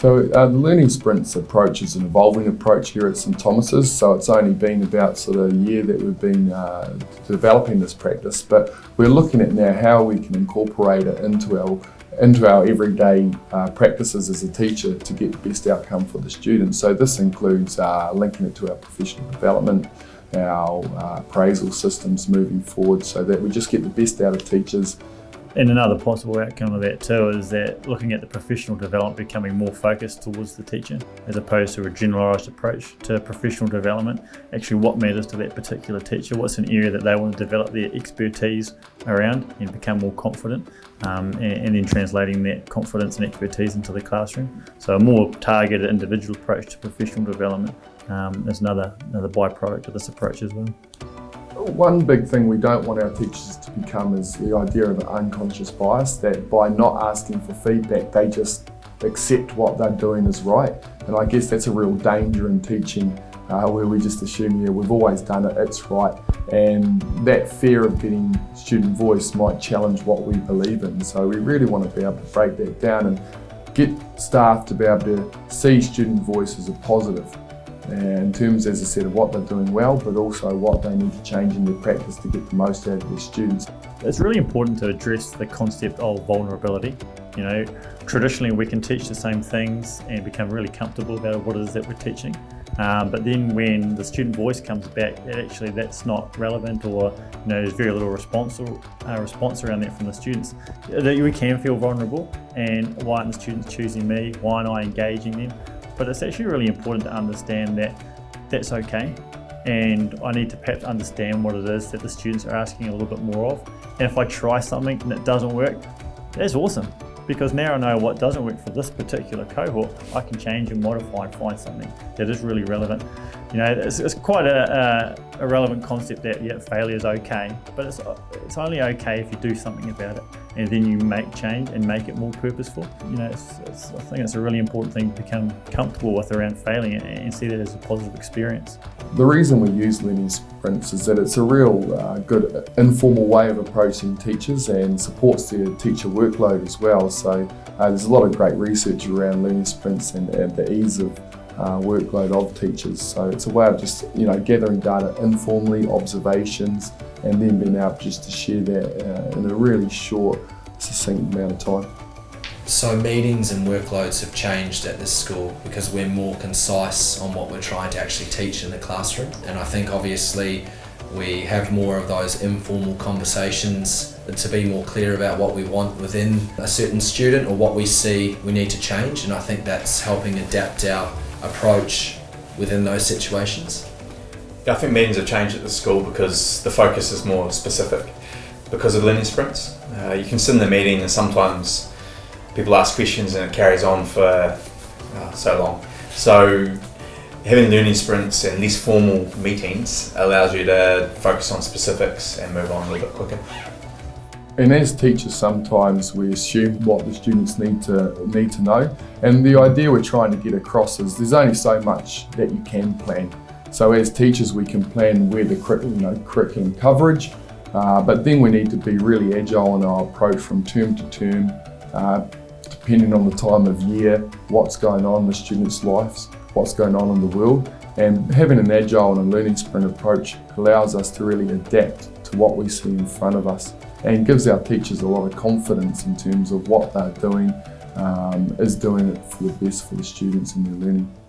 So uh, the Learning Sprints approach is an evolving approach here at St Thomas's. So it's only been about sort of a year that we've been uh, developing this practice, but we're looking at now how we can incorporate it into our into our everyday uh, practices as a teacher to get the best outcome for the students. So this includes uh, linking it to our professional development, our uh, appraisal systems moving forward so that we just get the best out of teachers and another possible outcome of that too is that looking at the professional development becoming more focused towards the teacher as opposed to a generalised approach to professional development. Actually what matters to that particular teacher, what's an area that they want to develop their expertise around and become more confident um, and, and, then translating that confidence and expertise into the classroom. So a more targeted individual approach to professional development um, is another, another byproduct of this approach as well. One big thing we don't want our teachers to become is the idea of an unconscious bias, that by not asking for feedback, they just accept what they're doing is right. And I guess that's a real danger in teaching uh, where we just assume, yeah, we've always done it, it's right. And that fear of getting student voice might challenge what we believe in. So we really want to be able to break that down and get staff to be able to see student voice as a positive in terms, as I said, of what they're doing well, but also what they need to change in their practice to get the most out of their students. It's really important to address the concept of vulnerability. You know, traditionally we can teach the same things and become really comfortable about what it is that we're teaching. Um, but then when the student voice comes back, actually that's not relevant or you know, there's very little response, or, uh, response around that from the students. That we can feel vulnerable and why aren't the students choosing me? Why aren't I engaging them? But it's actually really important to understand that that's okay. And I need to perhaps understand what it is that the students are asking a little bit more of. And if I try something and it doesn't work, that's awesome. Because now I know what doesn't work for this particular cohort, I can change and modify and find something that is really relevant. You know, it's, it's quite a, a, relevant concept that yeah, failure is okay, but it's, it's only okay if you do something about it and then you make change and make it more purposeful. You know, it's, it's, I think it's a really important thing to become comfortable with around failing and see that as a positive experience. The reason we use learning sprints is that it's a real uh, good informal way of approaching teachers and supports their teacher workload as well. So uh, there's a lot of great research around learning sprints and, and the ease of uh, workload of teachers. So it's a way of just you know gathering data informally, observations, and then being able just to share that uh, in a really short, succinct amount of time. So meetings and workloads have changed at this school because we're more concise on what we're trying to actually teach in the classroom. And I think obviously we have more of those informal conversations to be more clear about what we want within a certain student or what we see we need to change. And I think that's helping adapt our approach within those situations? I think meetings have changed at the school because the focus is more specific because of learning sprints. Uh, you can sit in the meeting and sometimes people ask questions and it carries on for uh, so long. So having learning sprints and less formal meetings allows you to focus on specifics and move on a little bit quicker. And as teachers, sometimes we assume what the students need to need to know. And the idea we're trying to get across is there's only so much that you can plan. So as teachers, we can plan where the you know, curriculum coverage, uh, but then we need to be really agile in our approach from term to term, uh, depending on the time of year, what's going on in the students' lives, what's going on in the world. And having an agile and a learning sprint approach allows us to really adapt to what we see in front of us and gives our teachers a lot of confidence in terms of what they're doing um, is doing it for the best for the students and their learning.